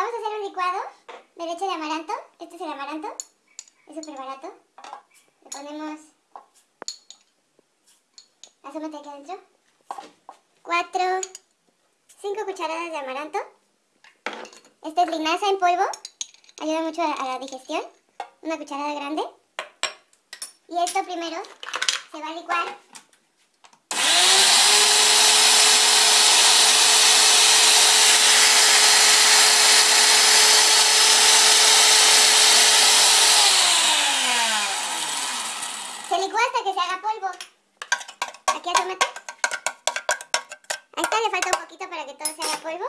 Vamos a hacer un licuado de leche de amaranto. Este es el amaranto. Es súper barato. Le ponemos... Asómate aquí adentro. Cuatro... Cinco cucharadas de amaranto. Esta es linaza en polvo. Ayuda mucho a la digestión. Una cucharada grande. Y esto primero se va a licuar Se licúa hasta que haga polvo. Aquí asómate. Ahí está, le falta un poquito para que todo se haga polvo.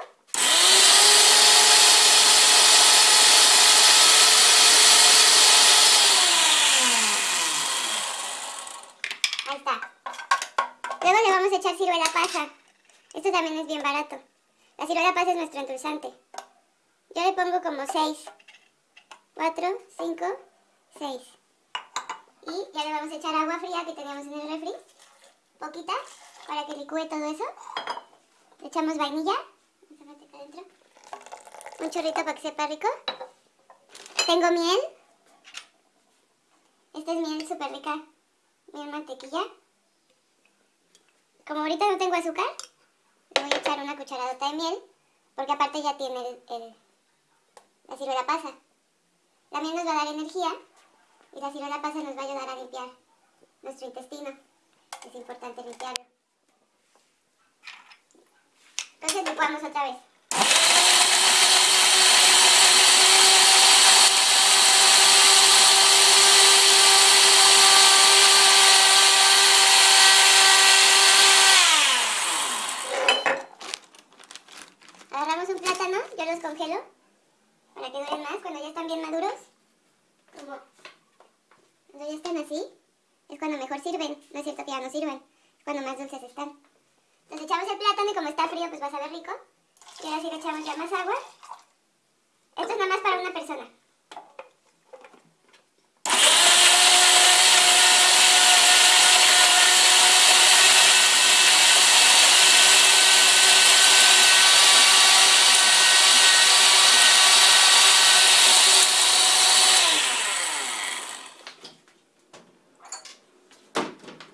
Ahí está. Luego le vamos a echar ciruela pasa. Esto también es bien barato. La ciruela pasa es nuestro endulzante. Yo le pongo como 6. 4, 5, 6. Y ya le vamos a echar agua fría que teníamos en el refri. Poquita, para que licúe todo eso. Le echamos vainilla. Un chorrito para que sepa rico. Tengo miel. Esta es miel súper rica. Miel mantequilla. Como ahorita no tengo azúcar, le voy a echar una cucharadota de miel. Porque aparte ya tiene el, el, la ciruela pasa. La miel nos va a dar energía y la ciruela pasa nos va a ayudar a limpiar nuestro intestino. Es importante limpiarlo. Entonces licuamos otra vez. Agarramos un plátano, yo los congelo para que duren más cuando ya están bien maduros. Como así, es cuando mejor sirven. No es cierto que ya no sirven, es cuando más dulces están. Entonces echamos el plátano y como está frío, pues va a saber rico. Y ahora sí le echamos ya más agua. Esto es nada más para una persona.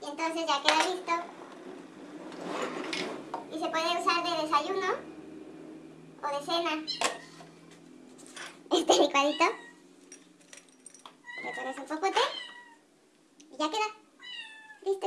Y entonces ya queda listo. Y se puede usar de desayuno o de cena. Este licuadito. Le pones un popote y ya queda. Listo.